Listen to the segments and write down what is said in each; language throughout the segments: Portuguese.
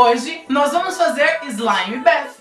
Hoje nós vamos fazer Slime Bath.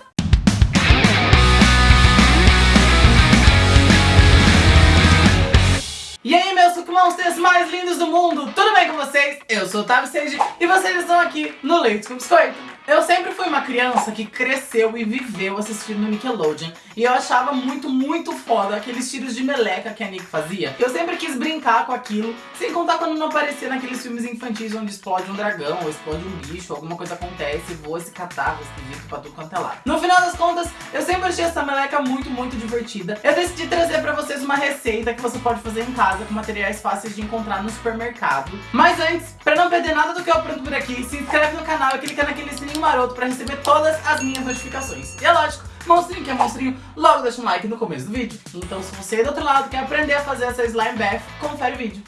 E aí, meus Monsters mais lindos do mundo, tudo bem com vocês? Eu sou o Otávio e vocês estão aqui no Leite com Biscoito. Eu sempre fui uma criança que cresceu e viveu assistindo Nickelodeon. E eu achava muito, muito foda aqueles tiros de meleca que a Nick fazia. Eu sempre quis brincar com aquilo, sem contar quando não aparecia naqueles filmes infantis onde explode um dragão, ou explode um bicho, alguma coisa acontece, voa esse catarro esquisito pra tudo quanto é lado. No final das contas, eu sempre achei essa meleca muito, muito divertida. Eu decidi trazer pra vocês uma receita que você pode fazer em casa com materiais fáceis de encontrar no supermercado. Mas antes, pra não perder nada do que eu aprendo por aqui, se inscreve no canal e clica naquele sininho maroto pra receber todas as minhas notificações. E é lógico, monstrinho que é monstrinho, logo deixa um like no começo do vídeo. Então se você do outro lado quer aprender a fazer essa slime bath, confere o vídeo.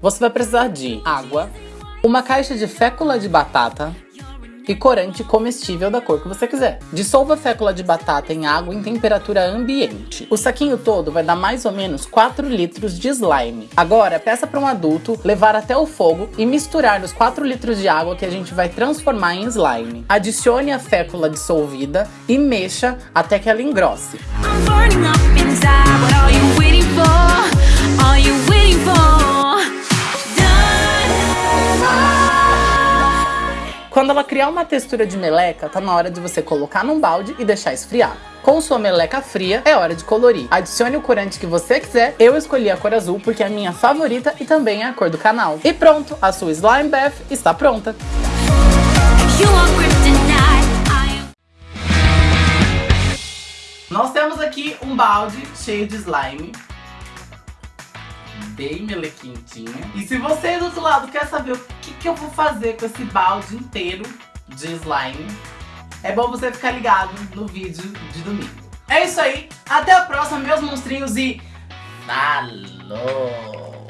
Você vai precisar de água, uma caixa de fécula de batata, e corante comestível da cor que você quiser. Dissolva a fécula de batata em água em temperatura ambiente. O saquinho todo vai dar mais ou menos 4 litros de slime. Agora, peça para um adulto levar até o fogo e misturar nos 4 litros de água que a gente vai transformar em slime. Adicione a fécula dissolvida e mexa até que ela engrosse. Quando ela criar uma textura de meleca, tá na hora de você colocar num balde e deixar esfriar. Com sua meleca fria, é hora de colorir. Adicione o corante que você quiser. Eu escolhi a cor azul porque é a minha favorita e também é a cor do canal. E pronto, a sua Slime Bath está pronta. Nós temos aqui um balde cheio de slime bem melequintinha. E se você do outro lado quer saber o que, que eu vou fazer com esse balde inteiro de slime, é bom você ficar ligado no vídeo de domingo. É isso aí, até a próxima, meus monstrinhos, e falou!